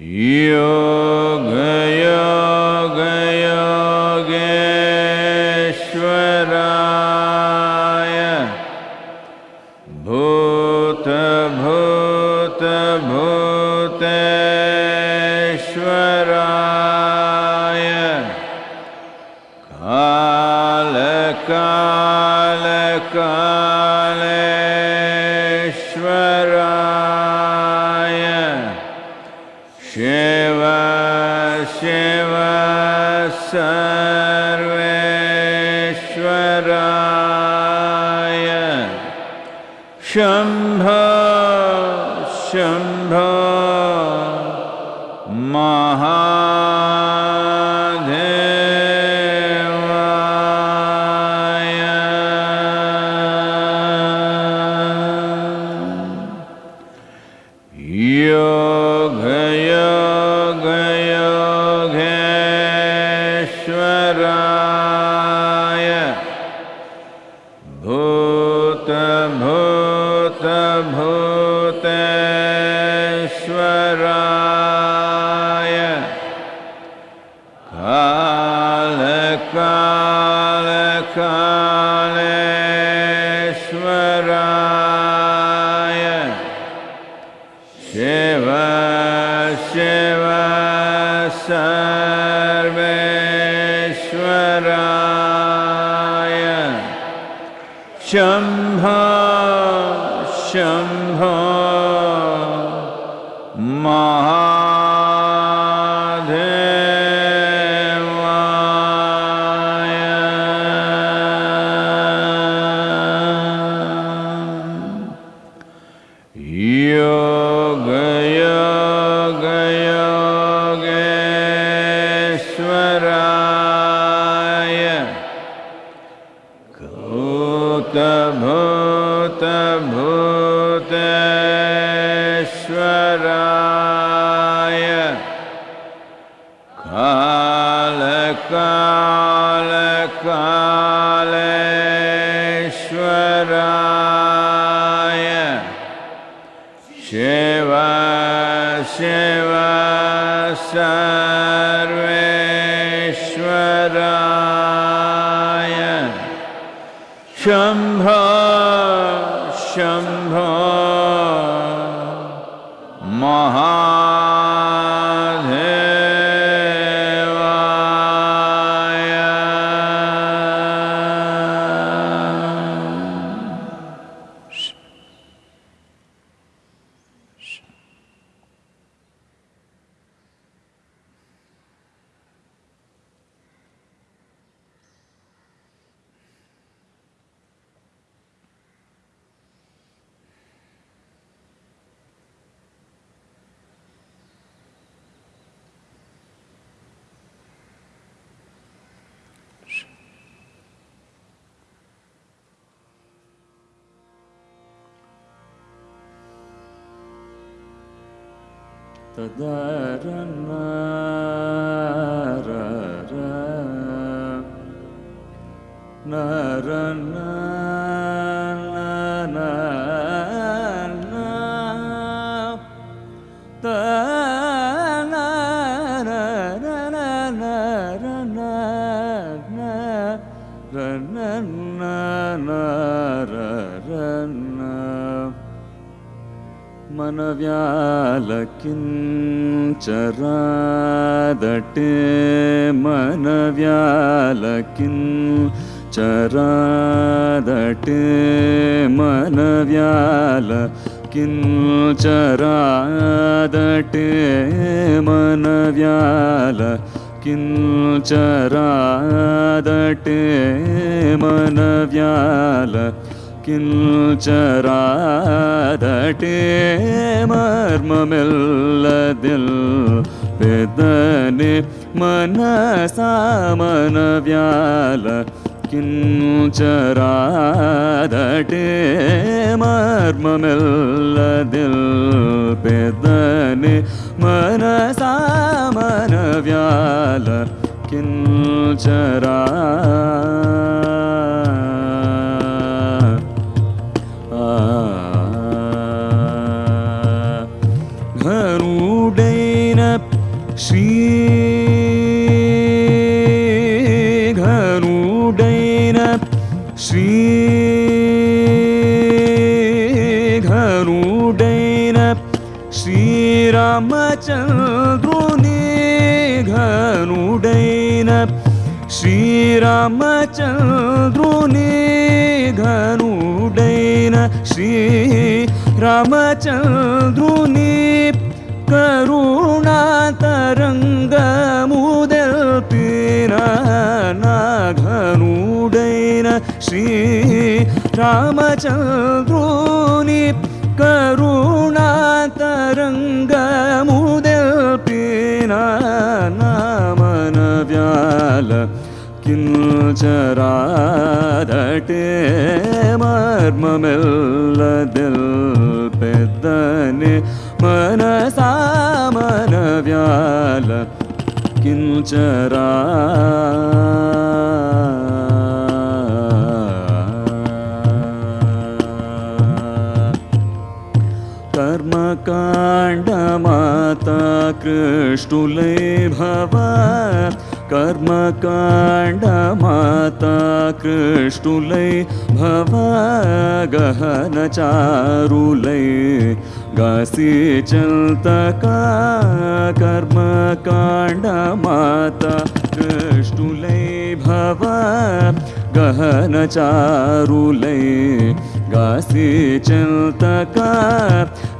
Yoga शम्भ शम्भ na na na मनव्यालकिञ्चरादटे मनव्यालकिञ्चरादटे मनव्याल किञ्चरादटे मनव्याल किञ्चरादटे मनव्याल കിഞ്ചരാദട്ടേ മർമ്മമെല്ലതിൽ പെദനെ മനസാമനവ്യാല കിഞ്ചരാദട്ടേ മർമ്മമെല്ലതിൽ പെദനെ മനസാമനവ്യാല കിഞ്ചരാ चन्द्रुनी धनुी रमचन्द्रुनीुणा तरङ्गमुदपि पीनघनुी रामचन्द्रुनीुणा तरङ्गमुद पीन किं चरादटे मर्म मिल्ल दिल्पेदनि मनसा मन व्याल किरा कर्मकाण्ड माता कर्मकाण्डमाता कृष्णुले भव गहनचारुले गासि चल्तका कर्मकाण्डमाता कृष्णुले भव गहनचारुले गासि चल्तका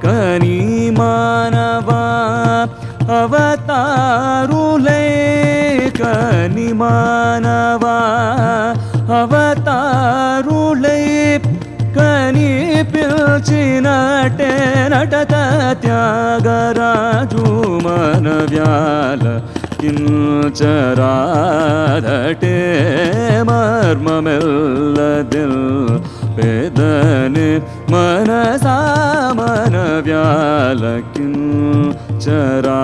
कनी मानवा अवतारुले కని మానవా? అవతారులై కని పిలిచినటే నటత త్యాగరాజు మన వ్యాల కించరాదటే మర్మమెల్లదిల్ పేదని మనసా మన వ్యాల కించరా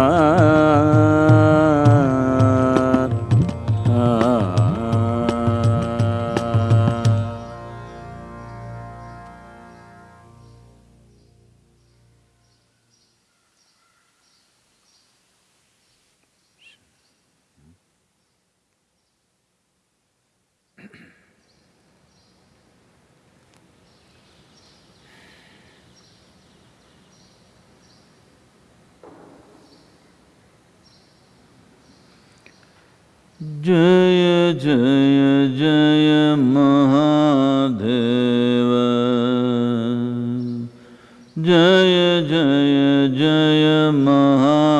जय जय जय महादेव।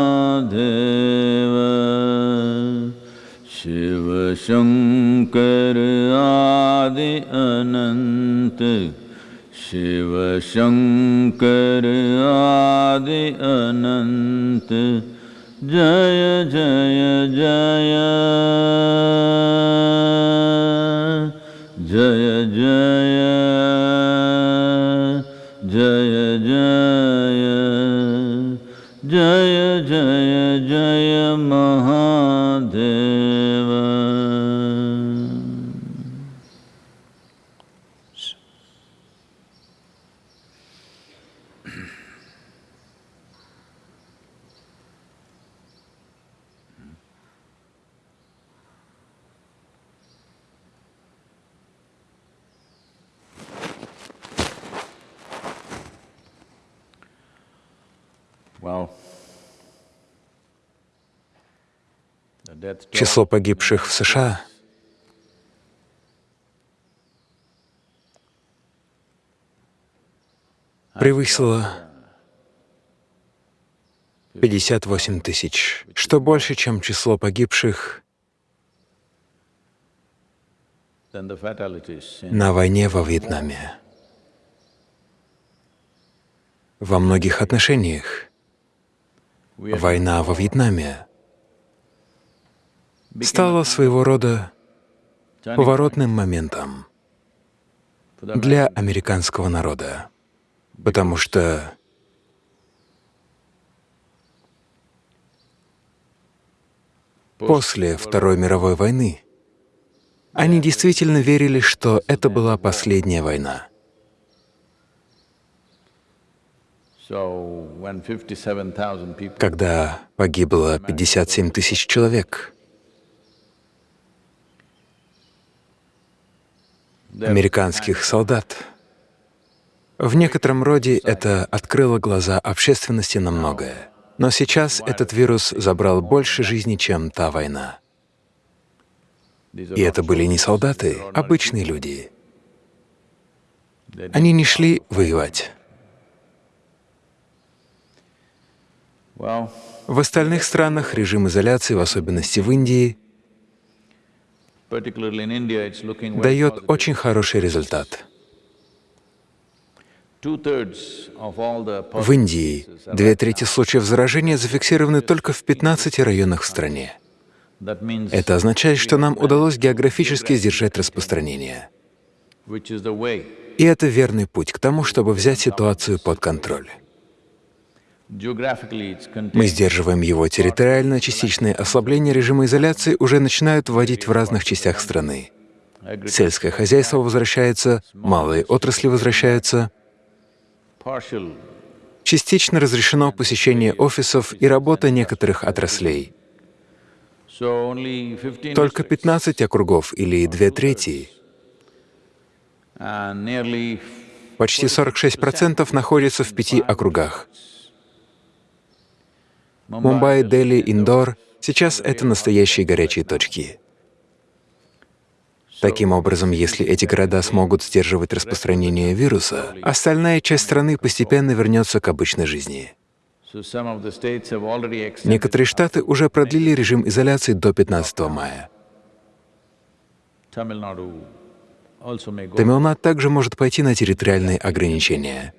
शिव शङ्कर आदि अनन्त शिव शङ्कर आदि अनन्त जय जय जय। जय Число погибших в США. Превысило 58 тысяч, что больше, чем число погибших на войне во Вьетнаме. Во многих отношениях. Война во Вьетнаме стала своего рода поворотным моментом для американского народа, потому что после Второй мировой войны они действительно верили, что это была последняя война. So when 57,000 people когда погибло 57 тысяч человек, американских солдат. В некотором роде это открыло глаза общественности на многое. Но сейчас этот вирус забрал больше жизней, чем та война. И это были не солдаты, обычные люди. Они не шли воевать. В остальных странах режим изоляции, в особенности в Индии, дает очень хороший результат. В Индии две трети случаев заражения зафиксированы только в 15 районах в стране. Это означает, что нам удалось географически сдержать распространение. И это верный путь к тому, чтобы взять ситуацию под контроль. Мы сдерживаем его территориально, частичные ослабления режима изоляции уже начинают вводить в разных частях страны. Сельское хозяйство возвращается, малые отрасли возвращаются, частично разрешено посещение офисов и работа некоторых отраслей. So only 15 Только districts 15 округов или две трети, nearly почти 46% находятся в пяти округах. Мумбай, Дели, Индор — сейчас это настоящие горячие точки. Таким образом, если эти города смогут сдерживать распространение вируса, остальная часть страны постепенно вернется к обычной жизни. Некоторые штаты уже продлили режим изоляции до 15 мая. Тамилнад также может пойти на территориальные ограничения.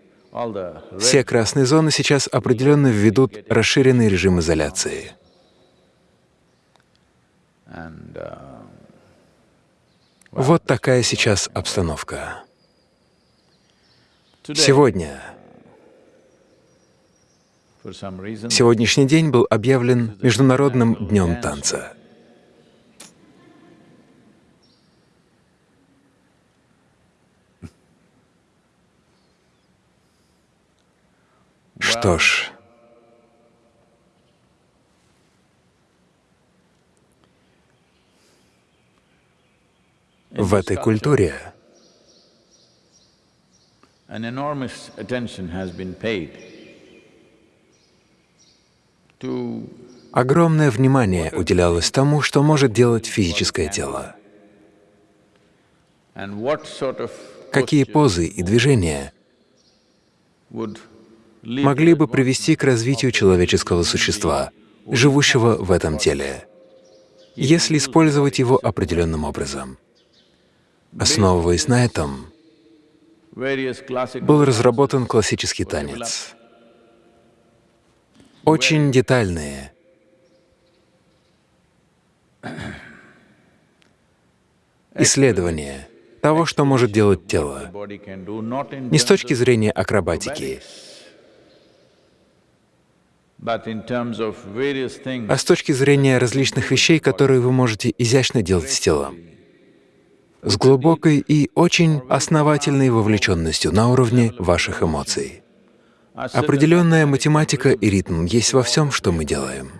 Все красные зоны сейчас определенно введут расширенный режим изоляции. Вот такая сейчас обстановка. Сегодня, сегодняшний день был объявлен Международным днем танца. Что ж, в этой культуре огромное внимание уделялось тому, что может делать физическое тело. Какие позы и движения могли бы привести к развитию человеческого существа, живущего в этом теле, если использовать его определенным образом. Основываясь на этом, был разработан классический танец. Очень детальные, исследования того, что может делать тело, не с точки зрения акробатики, а с точки зрения различных вещей, которые вы можете изящно делать с телом, с глубокой и очень основательной вовлеченностью на уровне ваших эмоций. Определенная математика и ритм есть во всем, что мы делаем.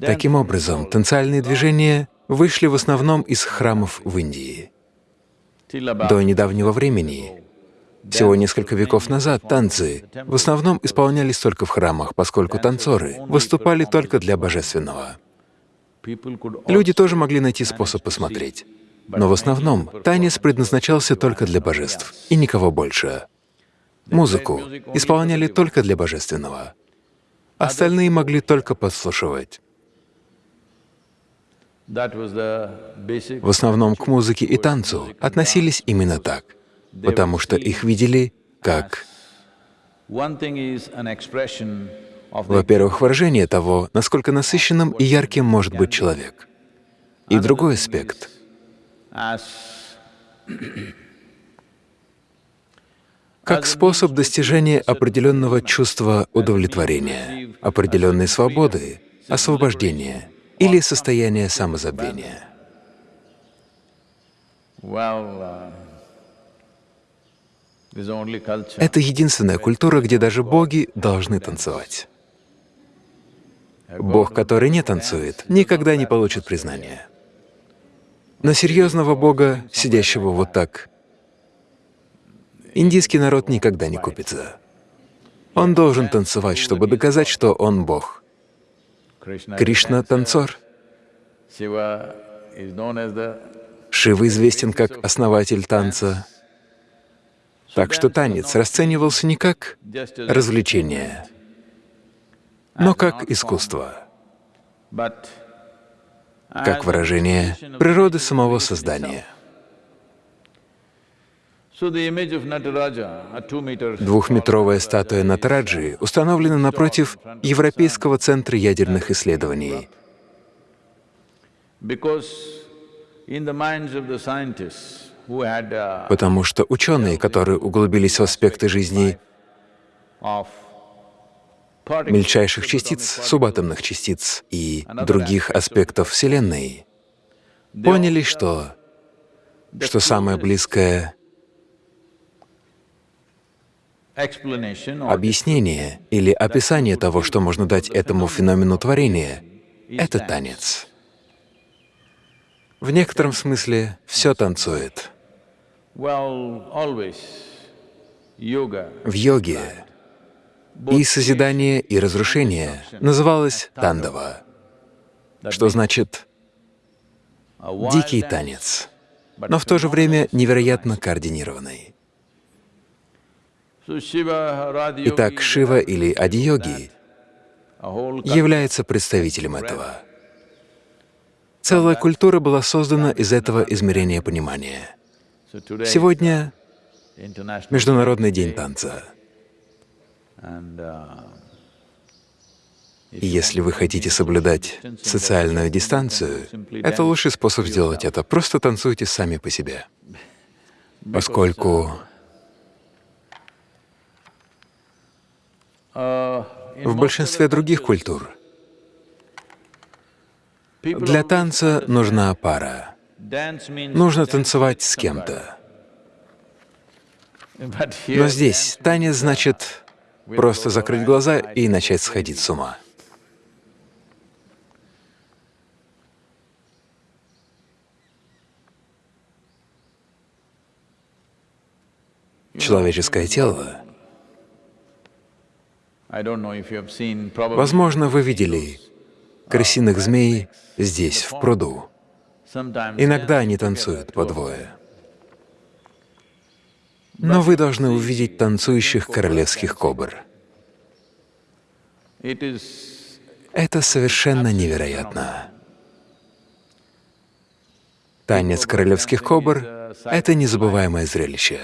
Таким образом, танцевальные движения вышли в основном из храмов в Индии. До недавнего времени, всего несколько веков назад, танцы в основном исполнялись только в храмах, поскольку танцоры выступали только для божественного. Люди тоже могли найти способ посмотреть. Но в основном танец предназначался только для божеств, и никого больше. Музыку исполняли только для божественного. Остальные могли только подслушивать. В основном к музыке и танцу относились именно так, потому что их видели как, во-первых, выражение того, насколько насыщенным и ярким может быть человек. И другой аспект как способ достижения определенного чувства удовлетворения, определенной свободы, освобождения или состояния самозабвения. Это единственная культура, где даже боги должны танцевать. Бог, который не танцует, никогда не получит признания. На серьезного бога, сидящего вот так, индийский народ никогда не купится. Он должен танцевать, чтобы доказать, что он бог. Кришна — танцор. Шива известен как основатель танца. Так что танец расценивался не как развлечение, но как искусство, как выражение природы самого создания. Двухметровая статуя Натараджи установлена напротив Европейского центра ядерных исследований. Потому что ученые, которые углубились в аспекты жизни мельчайших частиц, субатомных частиц и других аспектов Вселенной, поняли, что, что самое близкое объяснение или описание того, что можно дать этому феномену творения, — это танец. В некотором смысле все танцует. В йоге и созидание, и разрушение называлось тандава, что значит «дикий танец», но в то же время невероятно координированный. Итак, Шива или whole является представителем этого. Целая культура была создана из этого измерения понимания. Сегодня Международный день танца. И если вы хотите соблюдать социальную дистанцию, это лучший способ сделать это. Просто танцуйте сами по себе. Поскольку в большинстве других культур для танца нужна пара. Нужно танцевать с кем-то. Но здесь танец значит просто закрыть глаза и начать сходить с ума. Человеческое тело, возможно, вы видели крысиных змей здесь, в пруду. Иногда они танцуют по двое. Но вы должны увидеть танцующих королевских кобр. Это совершенно невероятно. Танец королевских кобр — это незабываемое зрелище.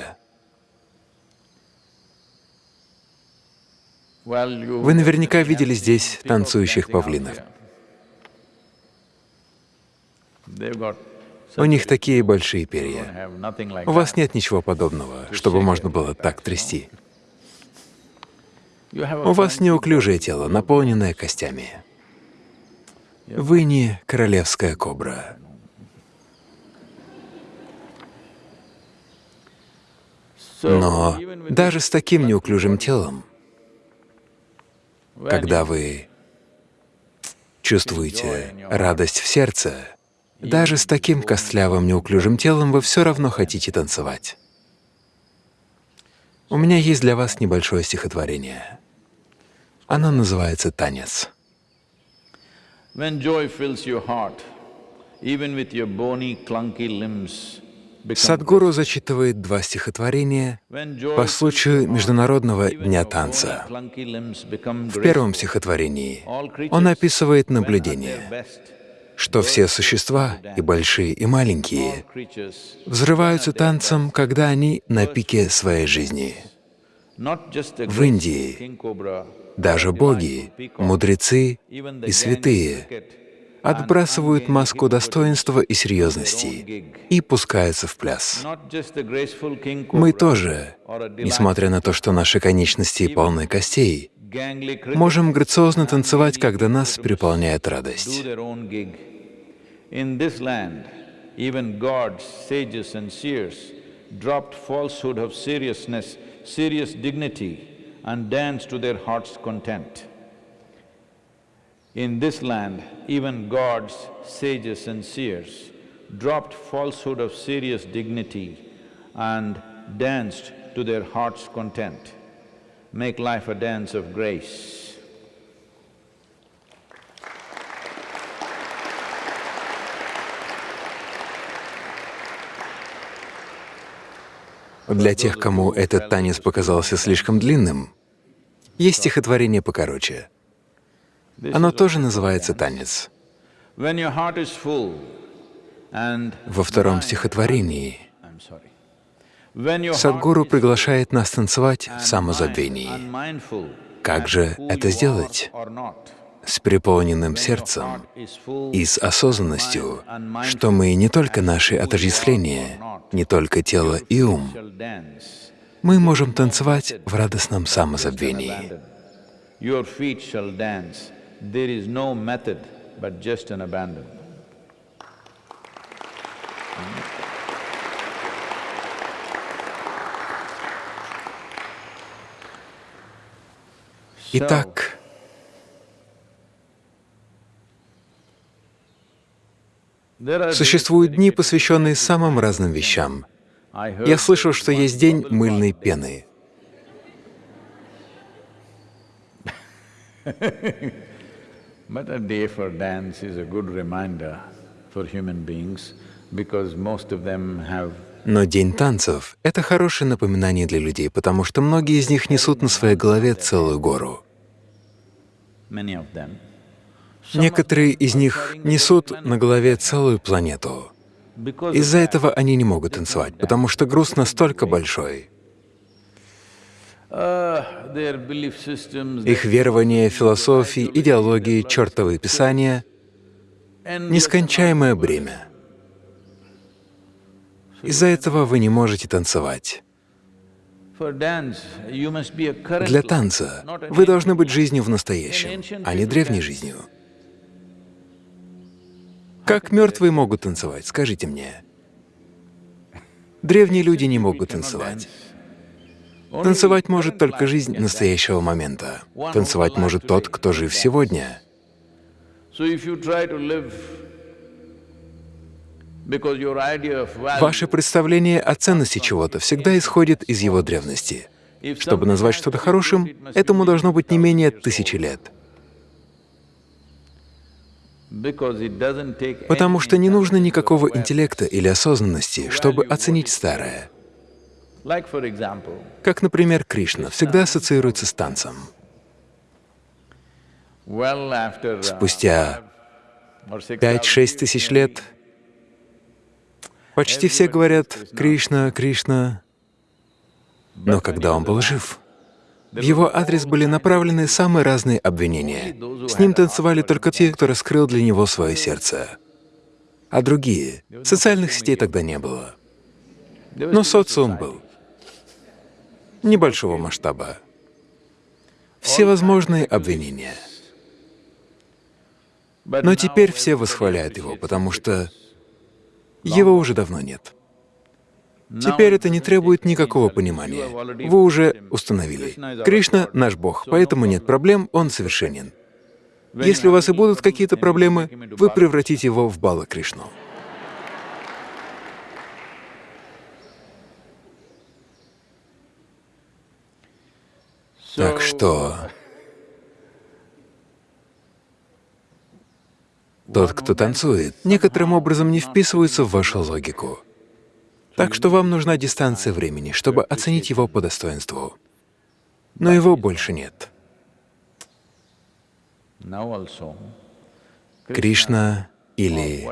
Вы наверняка видели здесь танцующих павлинов. У них такие большие перья. У вас нет ничего подобного, чтобы можно было так трясти. У вас неуклюжее тело, наполненное костями. Вы не королевская кобра. Но даже с таким неуклюжим телом, когда вы чувствуете радость в сердце, даже с таким костлявым неуклюжим телом вы все равно хотите танцевать. У меня есть для вас небольшое стихотворение. Оно называется «Танец». Садхгуру зачитывает два стихотворения по случаю Международного дня танца. В первом стихотворении он описывает наблюдение, что все существа, и большие, и маленькие, взрываются танцем, когда они на пике своей жизни. В Индии даже боги, мудрецы и святые отбрасывают маску достоинства и серьезности и пускаются в пляс. Мы тоже, несмотря на то, что наши конечности полны костей, можем грациозно танцевать, когда нас переполняет радость. In this land, even gods, sages and seers dropped falsehood of seriousness, serious dignity, and danced to their heart's content. In this land, even gods, sages and seers dropped falsehood of serious dignity and danced to their heart's content. Make life a dance of grace. Для тех, кому этот танец показался слишком длинным, есть стихотворение покороче. Оно тоже называется «Танец». Во втором стихотворении Садгуру приглашает нас танцевать в самозабвении. Как же это сделать? С переполненным сердцем и с осознанностью, что мы не только наши отождествления, не только тело и ум, мы можем танцевать в радостном самозабвении. Abandon. Существуют дни, посвященные самым разным вещам. Я слышал, что есть день мыльной пены. But a day for dance is a good reminder for human beings because most of them have Но день танцев — это хорошее напоминание для людей, потому что многие из них несут на своей голове целую гору. many of them. Некоторые из них несут на голове целую планету. Из-за этого они не могут танцевать, потому что груз настолько большой. Их верования, философии, идеологии, чертовы писания нескончаемое бремя. Из-за этого вы не можете танцевать. Для танца вы должны быть жизнью в настоящем, а не древней жизнью. Как мертвые могут танцевать, скажите мне? Древние люди не могут танцевать. Танцевать может только жизнь настоящего момента. Танцевать может тот, кто жив сегодня. Ваше представление о ценности чего-то всегда исходит из его древности. Чтобы назвать что-то хорошим, этому должно быть не 10,000 менее тысячи лет. Потому что не нужно никакого интеллекта или осознанности, чтобы оценить старое. Как, например, Кришна всегда ассоциируется с танцем. uh, Спустя or six пять-шесть тысяч лет почти все говорят «Кришна, Кришна», но когда он был жив, в его адрес были направлены самые разные обвинения. С ним танцевали только те, кто раскрыл для него свое сердце. А другие — социальных сетей тогда не было. Но социум был. Небольшого масштаба. Всевозможные обвинения. Но теперь все восхваляют его, потому что его уже давно нет. Теперь это не требует никакого понимания. Вы уже установили. Кришна — наш Бог, поэтому нет проблем, Он совершенен. Если у вас и будут какие-то проблемы, вы превратите его в Бала Кришну. Так что тот, кто танцует, некоторым образом не вписывается в вашу логику. Так что вам нужна дистанция времени, чтобы оценить его по достоинству. Но его больше нет. Кришна или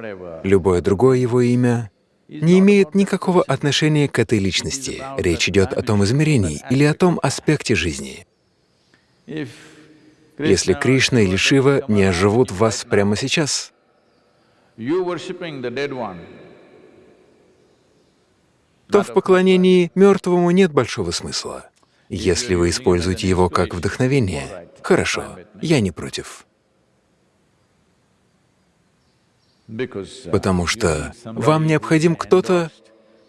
любое другое его имя не имеет никакого отношения к этой личности. Речь идет о том измерении или о том аспекте жизни. Если Кришна или Шива не оживут вас прямо сейчас, you worshipping the dead one, то в поклонении мертвому нет большого смысла. Если вы используете его как вдохновение, хорошо, я не против. Потому что вам необходим кто-то,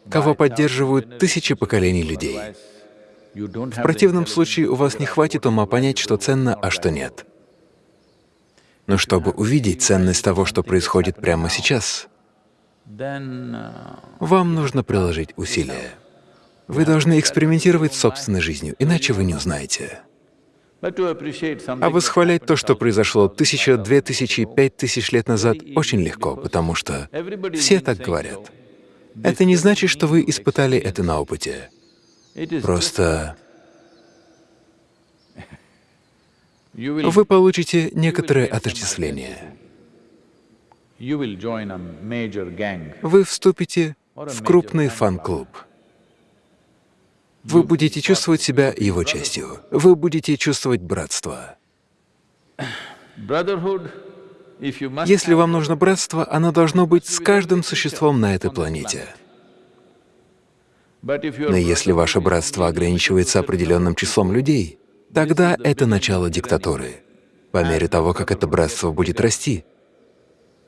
кого поддерживают тысячи поколений людей. В противном случае у вас не хватит ума понять, что ценно, а что нет. Но чтобы увидеть ценность того, что происходит прямо сейчас, вам нужно приложить усилия. Вы должны экспериментировать с собственной жизнью, иначе вы не узнаете. А восхвалять то, что произошло тысяча, две тысячи, пять тысяч лет назад, очень легко, потому что все так говорят. Это не значит, что вы испытали это на опыте. Просто вы получите некоторое отождествление. Вы вступите в крупный фан-клуб. Вы будете чувствовать себя его частью. Вы будете чувствовать братство. Если вам нужно братство, оно должно быть с каждым существом на этой планете. Но если ваше братство ограничивается определенным числом людей, тогда это начало диктатуры. По мере того, как это братство будет расти,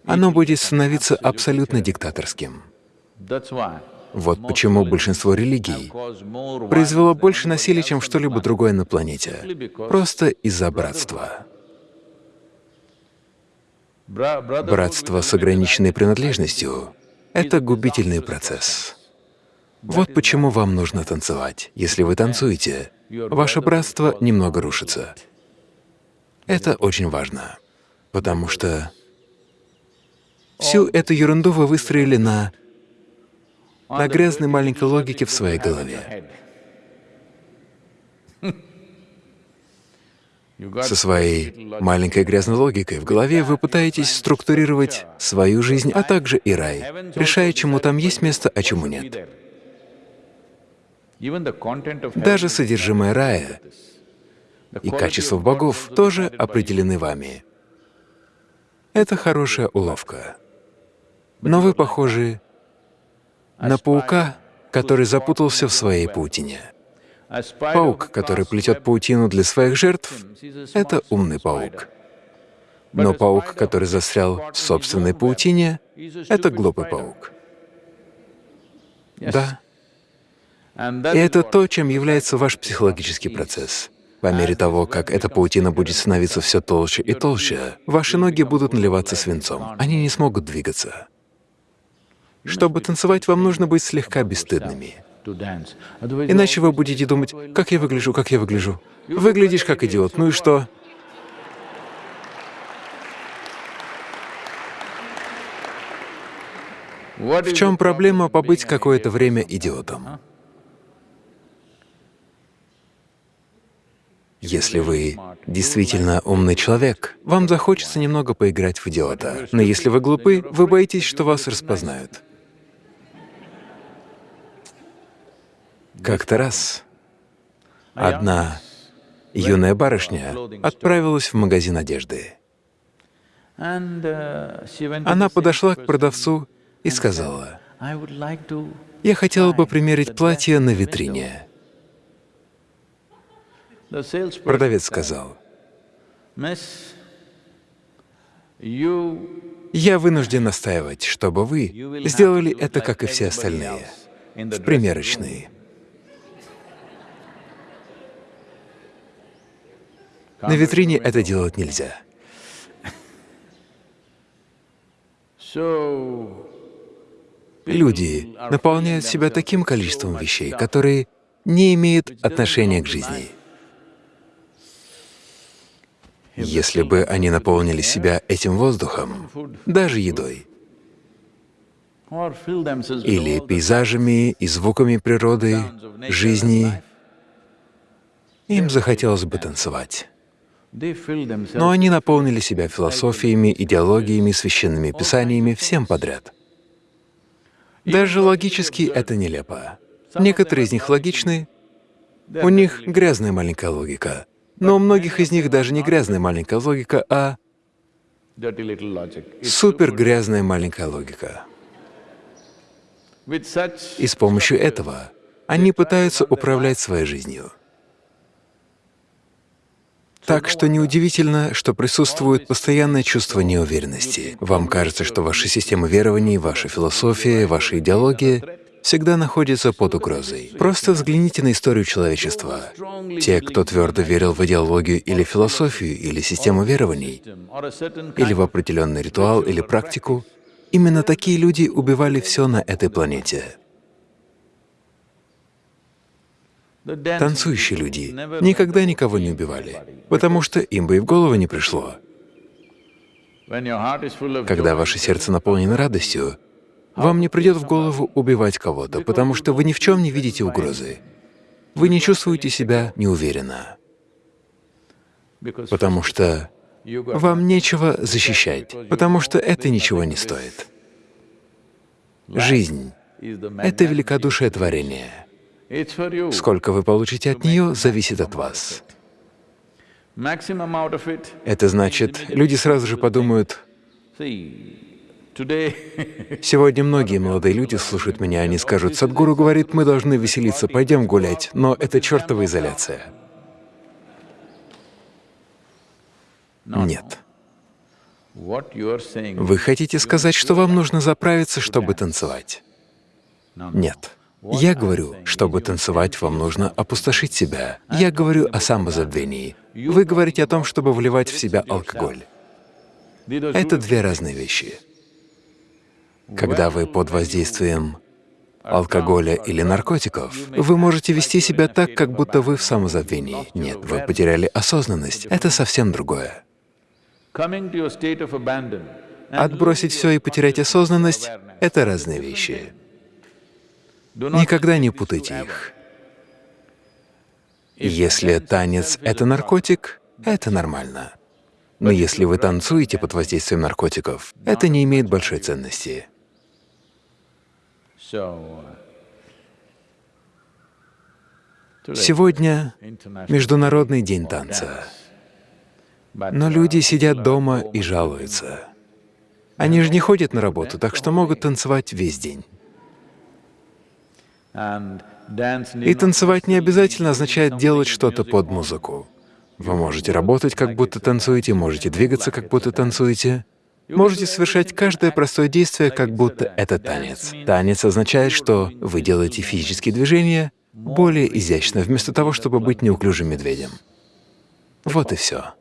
оно будет становиться абсолютно диктаторским. Вот почему большинство религий произвело больше насилия, чем что-либо другое на планете, просто из-за братства. Братство с ограниченной принадлежностью — это губительный процесс. Вот почему вам нужно танцевать. Если вы танцуете, ваше братство немного рушится. Это очень важно, потому что всю эту ерунду вы выстроили на на грязной маленькой логике в своей голове. Со своей маленькой грязной логикой в голове вы пытаетесь структурировать свою жизнь, а также и рай, решая, чему там есть место, а чему нет. Даже содержимое рая и качество богов тоже определены вами. Это хорошая уловка. Но вы похожи на паука, который запутался в своей паутине. Паук, который плетет паутину для своих жертв, — это умный паук. Но паук, который застрял в собственной паутине, — это глупый паук. Да. И это то, чем является ваш психологический процесс. По мере того, как эта паутина будет становиться все толще и толще, ваши ноги будут наливаться свинцом, они не смогут двигаться. Чтобы танцевать, вам нужно быть слегка бесстыдными. Иначе вы будете думать, как я выгляжу, как я выгляжу. Выглядишь как идиот, ну и что? В чем проблема побыть какое-то время идиотом? Если вы действительно умный человек, вам захочется немного поиграть в идиота. Но если вы глупы, вы боитесь, что вас распознают. Как-то раз одна юная барышня отправилась в магазин одежды. Она подошла к продавцу и сказала, «Я хотела бы примерить платье на витрине». Продавец сказал, «Я вынужден настаивать, чтобы вы сделали это, как и все остальные, в примерочной». На витрине это делать нельзя. Люди наполняют себя таким количеством вещей, которые не имеют отношения к жизни. Если бы они наполнили себя этим воздухом, даже едой, или пейзажами и звуками природы, жизни, им захотелось бы танцевать. Но они наполнили себя философиями, идеологиями, священными писаниями, всем подряд. Даже логически это нелепо. Некоторые из них логичны, у них грязная маленькая логика. Но у многих из них даже не грязная маленькая логика, а супер грязная маленькая логика. И с помощью этого они пытаются управлять своей жизнью. Так что неудивительно, что присутствует постоянное чувство неуверенности. Вам кажется, что ваша система верований, ваша философия, ваша идеология — всегда находится под угрозой. Просто взгляните на историю человечества. Те, кто твердо верил в идеологию или философию, или систему верований, или в определенный ритуал или практику, именно такие люди убивали все на этой планете. Танцующие люди никогда никого не убивали, потому что им бы и в голову не пришло. Когда ваше сердце наполнено радостью, вам не придет в голову убивать кого-то, потому что вы ни в чем не видите угрозы. Вы не чувствуете себя неуверенно, потому что вам нечего защищать, потому что это ничего не стоит. Жизнь — это великодушие творения. Сколько вы получите от нее, зависит от вас. Это значит, люди сразу же подумают, Сегодня многие молодые люди слушают меня, они скажут, Садгуру говорит, мы должны веселиться, пойдем гулять, но это чертова изоляция. Нет. Вы хотите сказать, что вам нужно заправиться, чтобы танцевать? Нет. Я говорю, чтобы танцевать, вам нужно опустошить себя. Я говорю о самозабвении. Вы говорите о том, чтобы вливать в себя алкоголь. Это две разные вещи. Когда вы под воздействием алкоголя или наркотиков, вы можете вести себя так, как будто вы в самозабвении. Нет, вы потеряли осознанность. Это совсем другое. Отбросить все и потерять осознанность — это разные вещи. Никогда не путайте их. Если танец — это наркотик, это нормально. Но если вы танцуете под воздействием наркотиков, это не имеет большой ценности. Сегодня Международный день танца. Но люди сидят дома и жалуются. Они же не ходят на работу, так что могут танцевать весь день. И танцевать не обязательно означает делать что-то под музыку. Вы можете работать, как будто танцуете, можете двигаться, как будто танцуете. Можете совершать каждое простое действие, как будто это танец. Танец означает, что вы делаете физические движения более изящно, вместо того, чтобы быть неуклюжим медведем. Вот и все.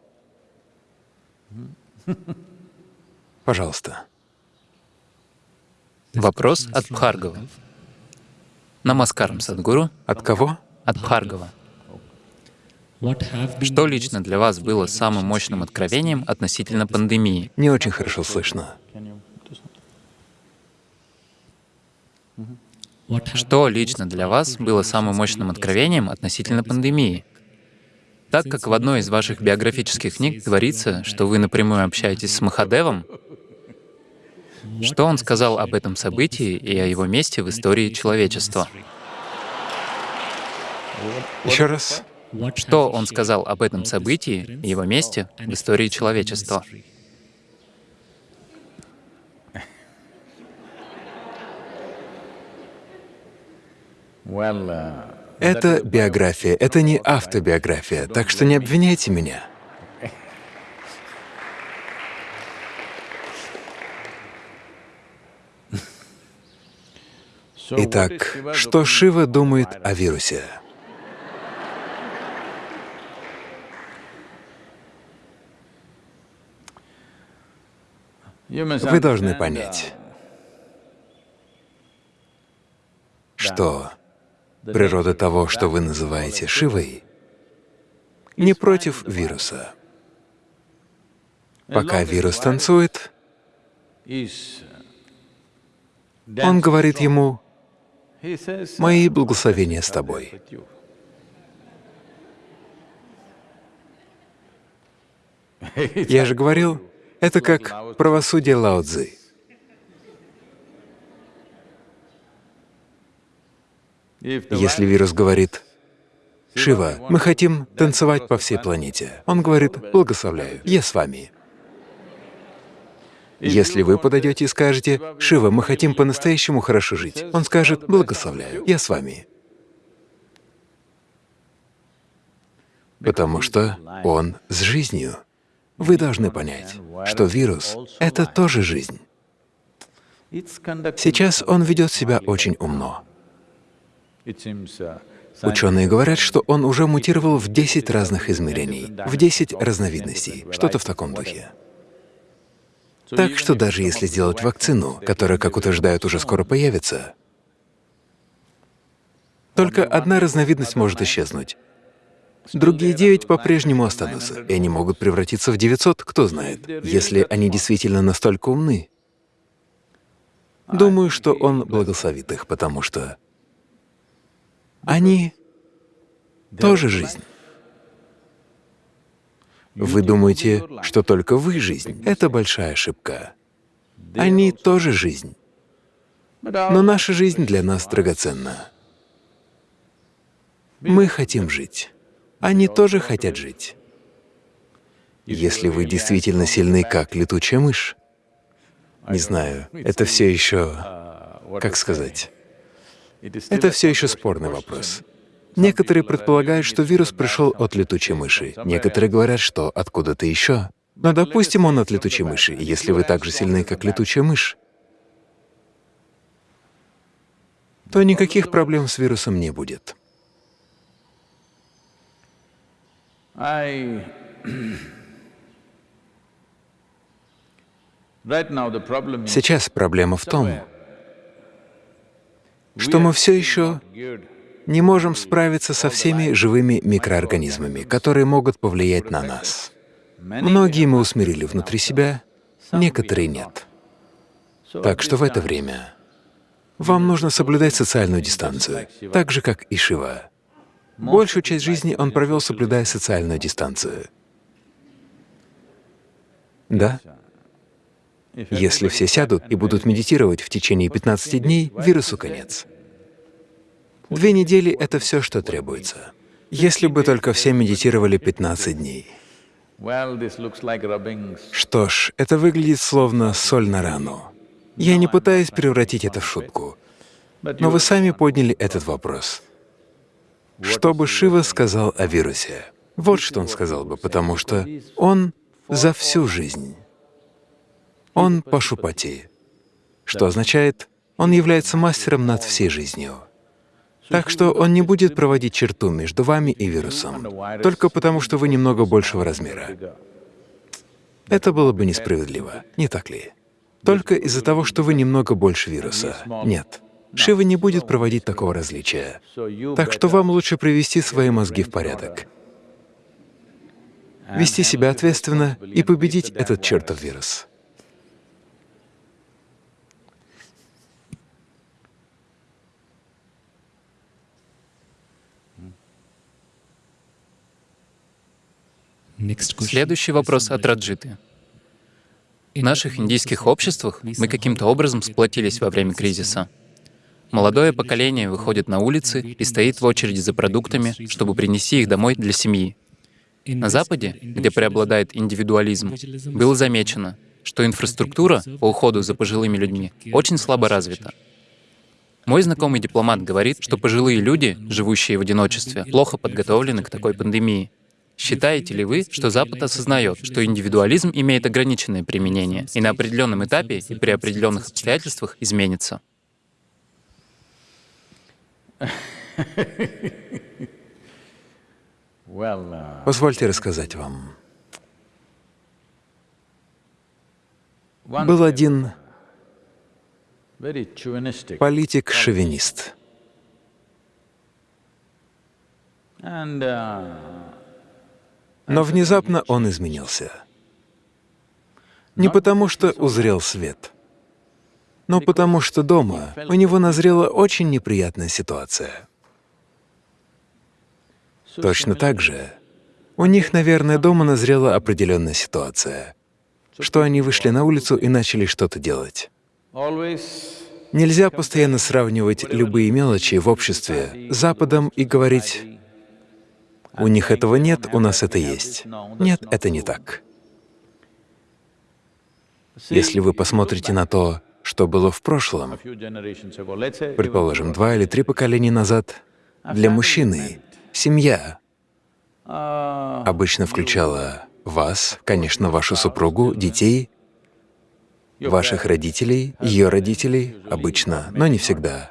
Пожалуйста. Вопрос от Бхаргова. Намаскарам, Садгуру. От кого? От Бхаргова. Что лично для вас было самым мощным откровением относительно пандемии? Не очень хорошо слышно. Что лично для вас было самым мощным откровением относительно пандемии? Так как в одной из ваших биографических книг говорится, что вы напрямую общаетесь с Махадевом, что он сказал об этом событии и о его месте в истории человечества? Еще раз. Что он сказал об этом событии и его месте в истории человечества? Это биография, это не автобиография, так что не обвиняйте меня. Итак, что Шива думает о вирусе? Вы должны понять, что природа того, что вы называете Шивой, не против вируса. Пока вирус танцует, он говорит ему, «Мои благословения с тобой». Я же говорил, это как правосудие Лао Цзы. Если вирус говорит, «Шива, мы хотим танцевать по всей планете», он говорит, «Благословляю, я с вами». Если вы подойдете и скажете, «Шива, мы хотим по-настоящему хорошо жить», он скажет, «Благословляю, я с вами». Потому что он с жизнью. Вы должны понять, что вирус — это тоже жизнь. Сейчас он ведет себя очень умно. Ученые говорят, что он уже мутировал в 10 разных измерений, в 10 разновидностей, что-то в таком духе. Так что даже если сделать вакцину, которая, как утверждают, уже скоро появится, только одна разновидность может исчезнуть. Другие девять по-прежнему останутся, и они могут превратиться в 900, кто знает, если они действительно настолько умны. Думаю, что он благословит их, потому что они тоже жизнь. Вы думаете, что только вы — жизнь. Это большая ошибка. Они тоже жизнь. Но наша жизнь для нас драгоценна. Мы хотим жить. Они тоже хотят жить. Если вы действительно сильны, как летучая мышь, не знаю, это все еще, как сказать, это все еще спорный вопрос. Некоторые предполагают, что вирус пришел от летучей мыши, некоторые говорят, что откуда-то еще. Но допустим, он от летучей мыши, если вы так же сильны, как летучая мышь, то никаких проблем с вирусом не будет. Сейчас проблема в том, что мы все еще не можем справиться со всеми живыми микроорганизмами, которые могут повлиять на нас. Многие мы усмирили внутри себя, некоторые нет. Так что в это время вам нужно соблюдать социальную дистанцию, так же, как и Шива. Большую часть жизни он провел, соблюдая социальную дистанцию. Да? Если все сядут и будут медитировать в течение 15 дней, вирусу конец. Две недели — это все, что требуется. Если бы только все медитировали 15 дней. Что ж, это выглядит словно соль на рану. Я не пытаюсь превратить это в шутку, но вы сами подняли этот вопрос. Что бы Шива сказал о вирусе? Вот что он сказал бы, потому что он за всю жизнь. Он пашупати, что означает, он является мастером над всей жизнью. Так что он не будет проводить черту между вами и вирусом, только потому, что вы немного большего размера. Это было бы несправедливо, не так ли? Только из-за того, что вы немного больше вируса. Нет. Шива не будет проводить такого различия. Так что вам лучше привести свои мозги в порядок, вести себя ответственно и победить этот чертов вирус. Следующий вопрос от Раджиты. В наших индийских обществах мы каким-то образом сплотились во время кризиса. Молодое поколение выходит на улицы и стоит в очереди за продуктами, чтобы принести их домой для семьи. На Западе, где преобладает индивидуализм, было замечено, что инфраструктура по уходу за пожилыми людьми очень слабо развита. Мой знакомый дипломат говорит, что пожилые люди, живущие в одиночестве, плохо подготовлены к такой пандемии. Считаете ли вы, что Запад осознает, что индивидуализм имеет ограниченное применение и на определенном этапе и при определенных обстоятельствах изменится? Uh, Позвольте рассказать вам. Был один политик-шовинист. Но внезапно он изменился. Не потому, что узрел свет, но потому, что дома у него назрела очень неприятная ситуация. Точно так же у них, наверное, дома назрела определенная ситуация, что они вышли на улицу и начали что-то делать. Нельзя постоянно сравнивать любые мелочи в обществе с Западом и говорить, у них этого нет, у нас это есть. Нет, это не так. Если вы посмотрите на то, что было в прошлом, предположим, два или три поколения назад, для мужчины семья обычно включала вас, конечно, вашу супругу, детей, ваших родителей, ее родителей, обычно, но не всегда,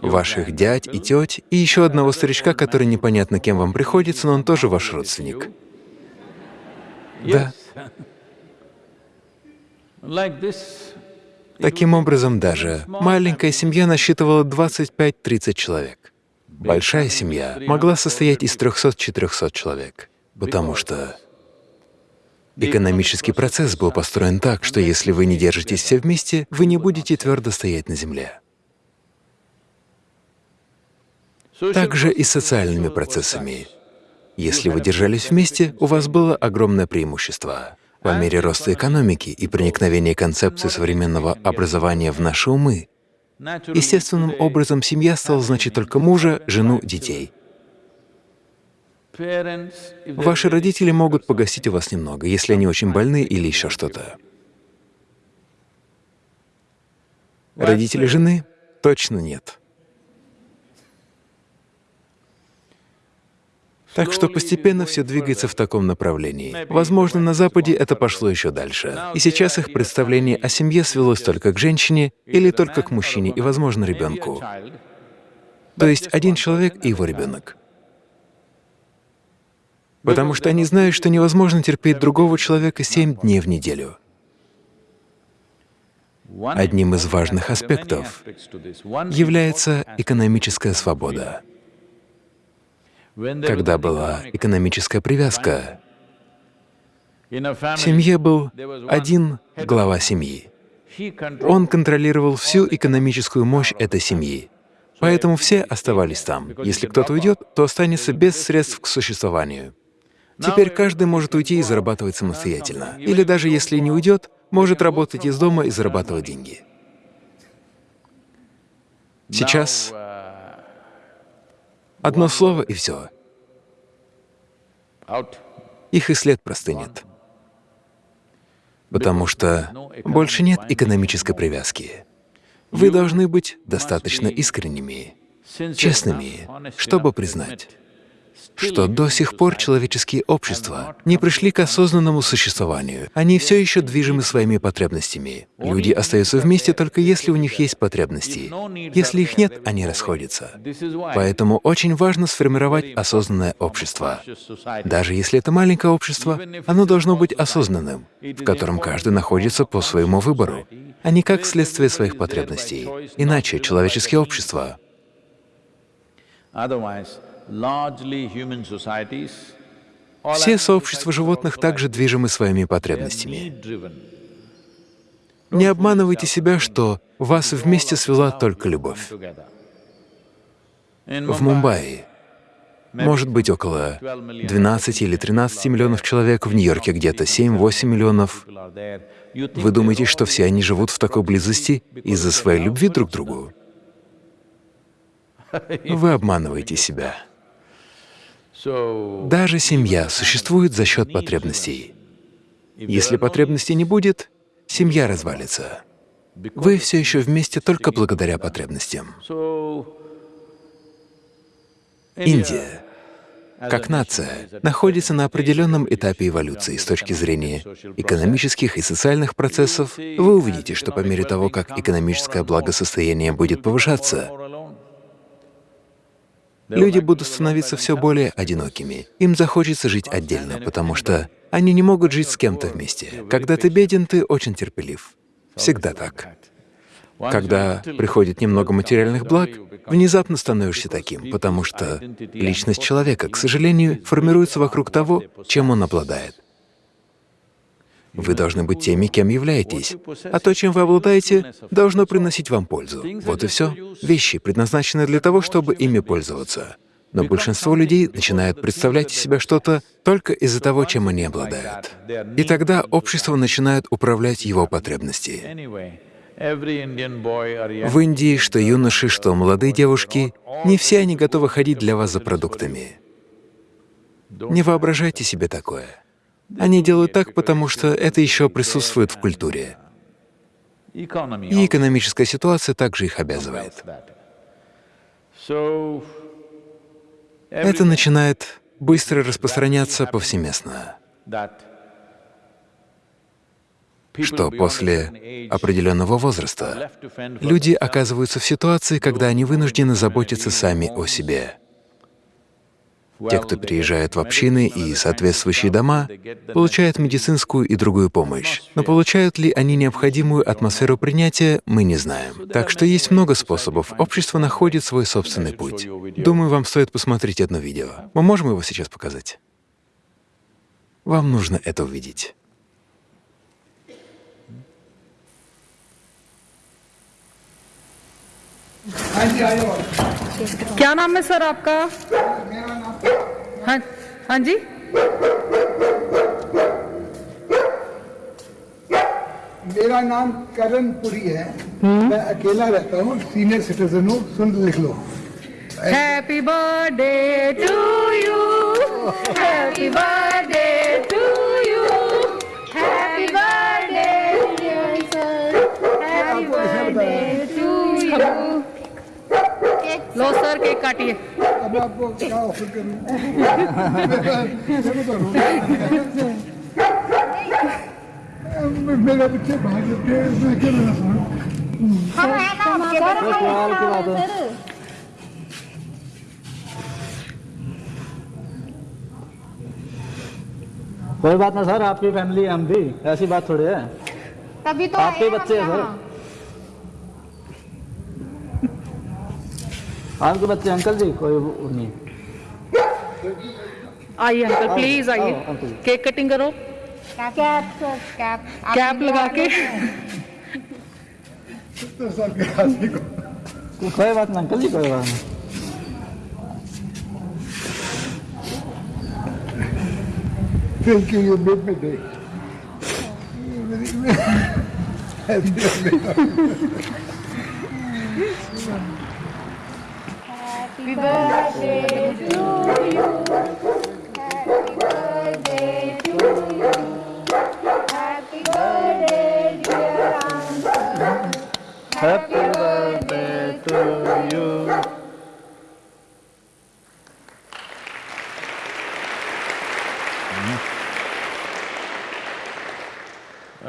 ваших дядь и теть, и еще одного старичка, который непонятно кем вам приходится, но он тоже ваш родственник. Да. Таким образом, даже маленькая семья насчитывала 25-30 человек. Большая семья могла состоять из 300-400 человек, потому что экономический процесс был построен так, что если вы не держитесь все вместе, вы не будете твердо стоять на земле. Также и с социальными процессами. Если вы держались вместе, у вас было огромное преимущество. По мере роста экономики и проникновения концепции современного образования в наши умы, естественным образом семья стала значить только мужа, жену, детей. Ваши родители могут погостить у вас немного, если они очень больны или еще что-то. Родители жены? Точно нет. Так что постепенно все двигается в таком направлении. Возможно, на Западе это пошло еще дальше. И сейчас их представление о семье свелось только к женщине или только к мужчине и, возможно, ребенку. То есть один человек и его ребенок. Потому что они знают, что невозможно терпеть другого человека семь дней в неделю. Одним из важных аспектов является экономическая свобода. Когда была экономическая привязка, в семье был один глава семьи. Он контролировал всю экономическую мощь этой семьи. Поэтому все оставались там. Если кто-то уйдет, то останется без средств к существованию. Теперь каждый может уйти и зарабатывать самостоятельно. Или даже если не уйдет, может работать из дома и зарабатывать деньги. Сейчас одно слово и все. Их и след простынет. Потому что больше нет экономической привязки. Вы должны быть достаточно искренними, честными, чтобы признать, что до сих пор человеческие общества не пришли к осознанному существованию. Они все еще движимы своими потребностями. Люди остаются вместе только если у них есть потребности. Если их нет, они расходятся. Поэтому очень важно сформировать осознанное общество. Даже если это маленькое общество, оно должно быть осознанным, в котором каждый находится по своему выбору, а не как следствие своих потребностей. Иначе человеческие общества Все сообщества животных также движимы своими потребностями. Не обманывайте себя, что вас вместе свела только любовь. В Мумбаи может быть около 12 или 13 миллионов человек, в Нью-Йорке где-то 7-8 миллионов. Вы думаете, что все они живут в такой близости из-за своей любви друг к другу? Вы обманываете себя. Даже семья существует за счет потребностей. Если потребностей не будет, семья развалится. Вы все еще вместе только благодаря потребностям. Индия, как нация, находится на определенном этапе эволюции с точки зрения экономических и социальных процессов. Вы увидите, что по мере того, как экономическое благосостояние будет повышаться. Люди будут становиться все более одинокими. Им захочется жить отдельно, потому что они не могут жить с кем-то вместе. Когда ты беден, ты очень терпелив. Всегда так. Когда приходит немного материальных благ, внезапно становишься таким, потому что личность человека, к сожалению, формируется вокруг того, чем он обладает. Вы должны быть теми, кем являетесь, а то, чем вы обладаете, должно приносить вам пользу. Вот и все. Вещи предназначены для того, чтобы ими пользоваться. Но большинство людей начинают представлять из себя что-то только из-за того, чем они обладают. И тогда общество начинает управлять его потребности. В Индии, что юноши, что молодые девушки, не все они готовы ходить для вас за продуктами. Не воображайте себе такое. Они делают так, потому что это еще присутствует в культуре. И экономическая ситуация также их обязывает. Это начинает быстро распространяться повсеместно. что после определенного возраста люди оказываются в ситуации, когда они вынуждены заботиться сами о себе. Те, кто переезжает в общины и соответствующие дома, получают медицинскую и другую помощь. Но получают ли они необходимую атмосферу принятия, мы не знаем. Так что есть много способов. Общество находит свой собственный путь. Думаю, вам стоит посмотреть одно видео. Мы можем его сейчас показать? Вам нужно это увидеть. क्या नाम है सर आपका? हाँ हाँ जी। मेरा नाम करण पुरी है। मैं अकेला रहता हूँ। सीनियर सिटीजन हूँ। सुन लिख लो। Happy birthday to you happy birthday to you happy birthday happy birthday to you low sir cake काटिए। अब आपको क्या ऑफ़र करूँ मेरे है। बच्चे भाग हैं मैं हूँ कोई बात ना सर आपकी फैमिली हम भी ऐसी बात थोड़ी है। तभी तो आपके बच्चे हैं सर। आपके बच्चे अंकल जी कोई नहीं। आइए अंकल प्लीज़ आइए। केक कटिंग करो। कैप कैप कैप लगा के। कोई बात ना अंकल जी कोई बात नहीं। Thank you you made me day Happy birthday Happy birthday to you. Happy birthday to you. Happy birthday, dear uncle. Happy birthday to you.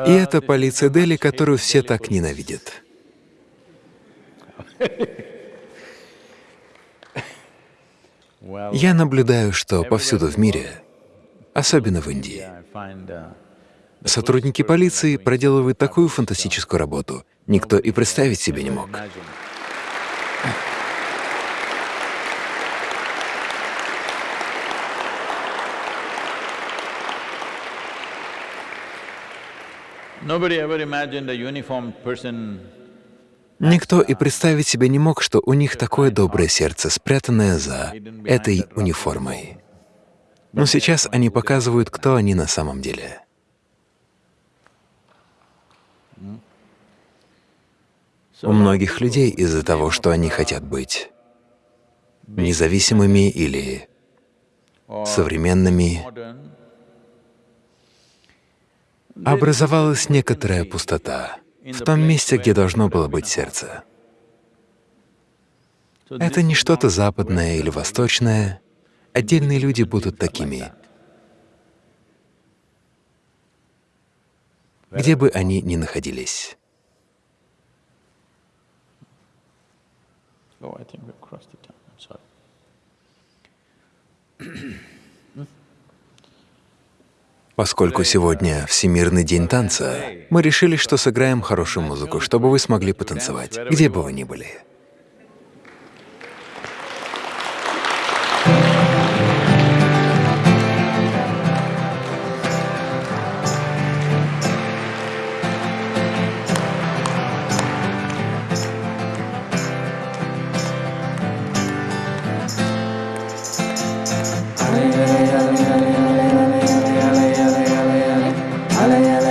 И это полиция Дели, которую все так ненавидят. Я наблюдаю, что повсюду в мире, особенно в Индии, сотрудники полиции проделывают такую фантастическую работу, никто и представить себе не мог. Nobody ever imagined a uniformed person Никто и представить себе не мог, что у них такое доброе сердце, спрятанное за этой униформой. Но сейчас они показывают, кто они на самом деле. У многих людей из-за того, что они хотят быть независимыми или современными, образовалась некоторая пустота в том месте, где должно было быть сердце. Это не что-то западное или восточное. Отдельные люди будут такими, где бы они ни находились. Oh. Поскольку сегодня Всемирный день танца, мы решили, что сыграем хорошую музыку, чтобы вы смогли потанцевать, где бы вы ни были. I am.